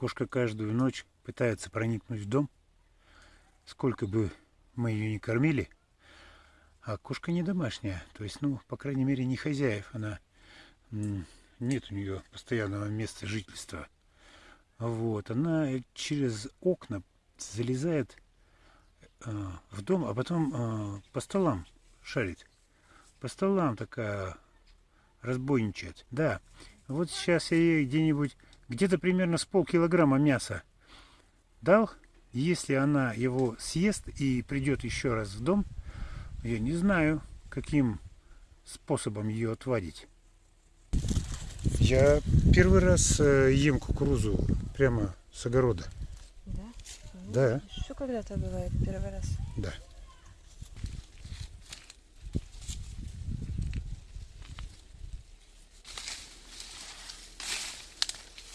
Кошка каждую ночь пытается проникнуть в дом. Сколько бы мы ее не кормили, а кошка не домашняя. То есть, ну, по крайней мере, не хозяев. Она нет у нее постоянного места жительства. Вот, она через окна залезает э, в дом, а потом э, по столам шарит. По столам такая разбойничает. Да, вот сейчас я ей где-нибудь, где-то примерно с полкилограмма мяса дал. Если она его съест и придет еще раз в дом, я не знаю, каким способом ее отвадить. Я первый раз э, ем кукурузу прямо с огорода. Да? Ну, Да. Что когда-то бывает первый раз? Да.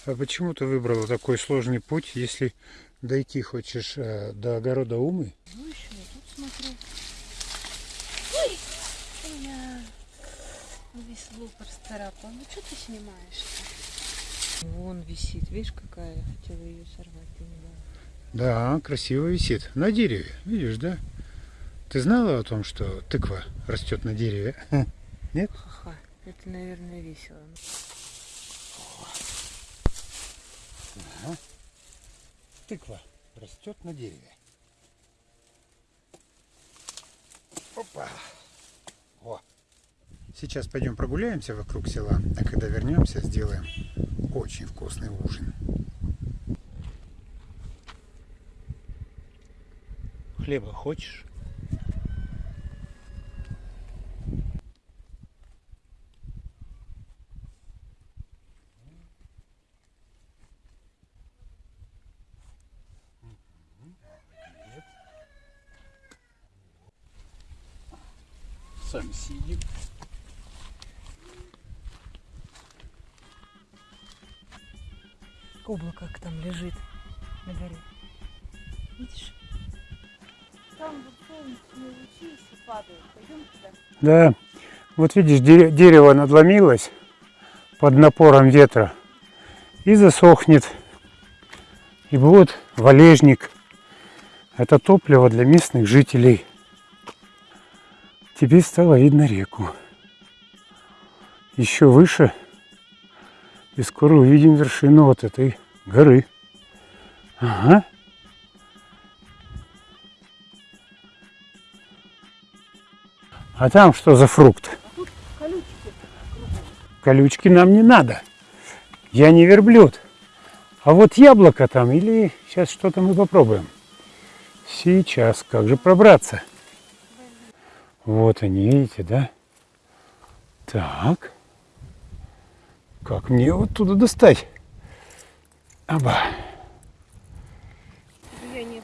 А почему ты выбрала такой сложный путь, если дойти хочешь э, до огорода Умы? Ну еще я тут смотрю. Ой! Я весь лупор старапал. Ну что ты снимаешь-то? Вон висит, видишь, какая? Я хотела ее сорвать, ты не дала. Да, красиво висит. На дереве, видишь, да? Ты знала о том, что тыква растет на дереве? Нет? Ха-ха, это, наверное, весело. Тыква растет на дереве. Опа! О! Сейчас пойдем прогуляемся вокруг села, а когда вернемся, сделаем очень вкусный ужин. Хлеба хочешь? Сам сидит. Облако как там лежит на горе. Видишь? Там вот солнечные лучи, падают. Пойдем туда. Да, вот видишь, дере- дерево надломилось под напором ветра и засохнет. И вот валежник. Это топливо для местных жителей. Теперь стало видно реку. Еще выше. И скоро увидим вершину вот этой горы. Ага. А там что за фрукт? Колючки. Колючки нам не надо. Я не верблюд. А вот яблоко там или сейчас что-то мы попробуем. Сейчас, как же пробраться? Вот они, видите, да? Так. Как мне вот туда достать? Аба. Я не...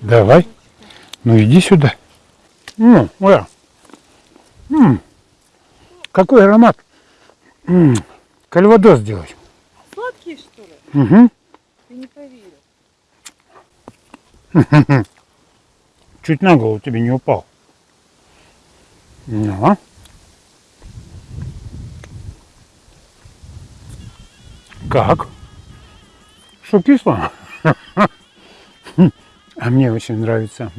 Давай. Ну иди сюда. М, ура. М, какой аромат. М, кальвадос сделать. Сладкие, что ли? Угу. Ты не поверил. Чуть на голову тебе не упал. Ну. Как? Что кисло? А мне очень нравится.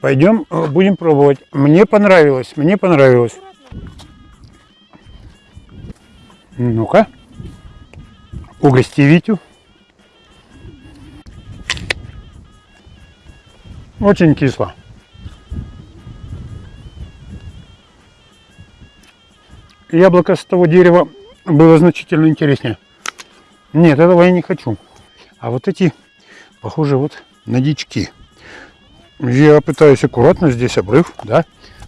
Пойдем, э, будем пробовать. Мне понравилось, мне понравилось. Ну-ка. Угости Витю. Очень кисло. Яблоко с того дерева было значительно интереснее. Нет, этого я не хочу. А вот эти, похоже, вот на дички. Я пытаюсь аккуратно, здесь обрыв, да,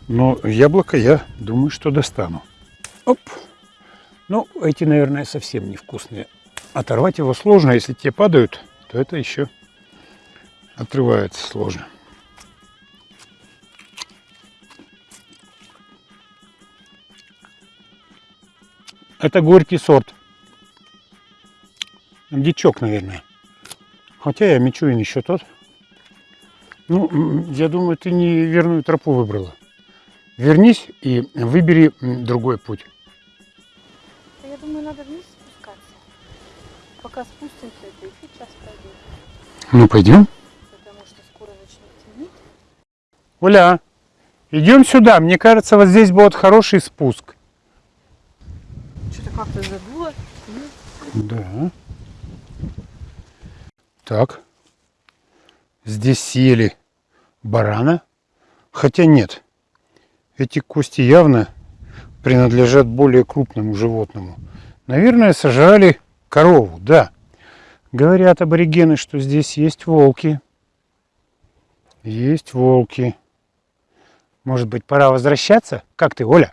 но яблоко я думаю, что достану. Оп. Ну, эти, наверное, совсем невкусные. Оторвать его сложно, если те падают, то это еще отрывается сложно. Это горький сорт. Дичок, наверное. Хотя я Мичурин еще тот. Ну, я думаю, ты неверную тропу выбрала. вернись и выбери другой путь. Я думаю, надо вниз спускаться. Пока спустимся, это еще час пройдет. Ну, пойдем. Потому что скоро начнет темнеть. Оля, идем сюда. Мне кажется, вот здесь будет хороший спуск. Как-то задуло. Да. Так. Здесь съели барана. Хотя нет. Эти кости явно принадлежат более крупному животному. Наверное, сожрали корову, да. Говорят аборигены, что здесь есть волки. Есть волки. Может быть, пора возвращаться? Как ты, Оля?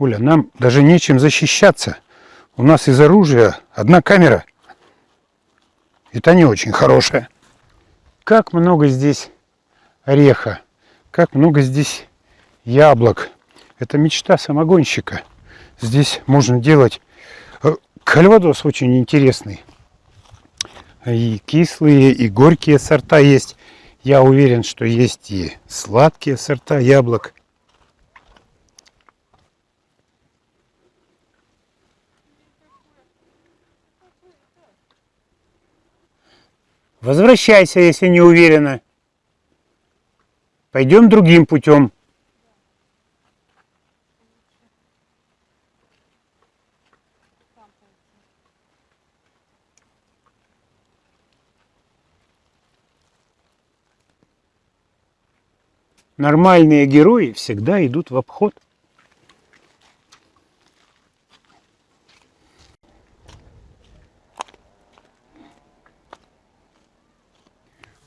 Оля, нам даже нечем защищаться. У нас из оружия одна камера. Та не очень хорошая. Как много здесь ореха. Как много здесь яблок. Это мечта самогонщика. Здесь можно делать э, кальвадос очень интересный. И кислые, и горькие сорта есть. Я уверен, что есть и сладкие сорта яблок. Возвращайся, если не уверена. Пойдем другим путем. Нормальные герои всегда идут в обход.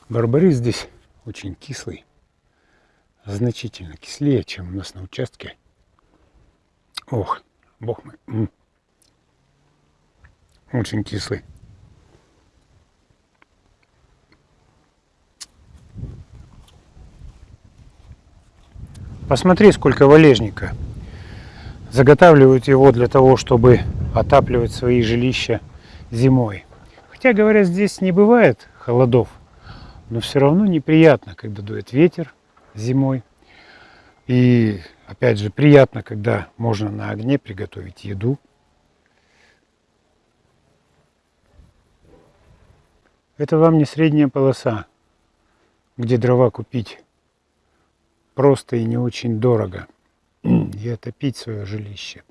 Барбарис здесь очень кислый. Значительно кислее, чем у нас на участке. Ох, бог мой. Очень кислый. Посмотри, сколько валежника. Заготавливают его для того, чтобы отапливать свои жилища зимой. Хотя, говорят, здесь не бывает холодов, но все равно неприятно, когда дует ветер зимой. И, опять же, приятно, когда можно на огне приготовить еду. Это вам не средняя полоса, где дрова купить просто и не очень дорого. И отопить свое жилище.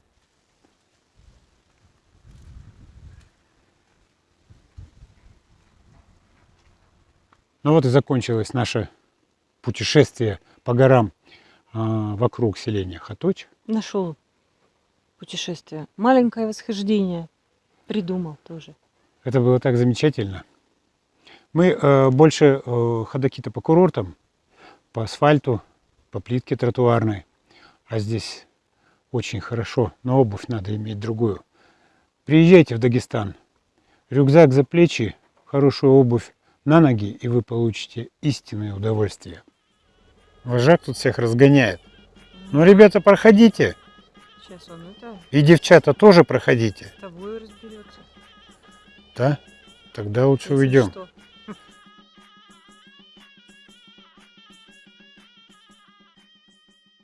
Ну вот и закончилось наше путешествие по горам а, вокруг селения Хаточ. Нашел путешествие. Маленькое восхождение. Придумал тоже. Это было так замечательно. Мы э, больше э, ходоки-то по курортам, по асфальту, по плитке тротуарной. А здесь очень хорошо, но обувь надо иметь другую. Приезжайте в Дагестан. Рюкзак за плечи, хорошую обувь на ноги, и вы получите истинное удовольствие. Вожак тут всех разгоняет. Ну, ребята, проходите. Сейчас он это И девчата тоже проходите. с тобой разберется. Да? Тогда лучше уйдем.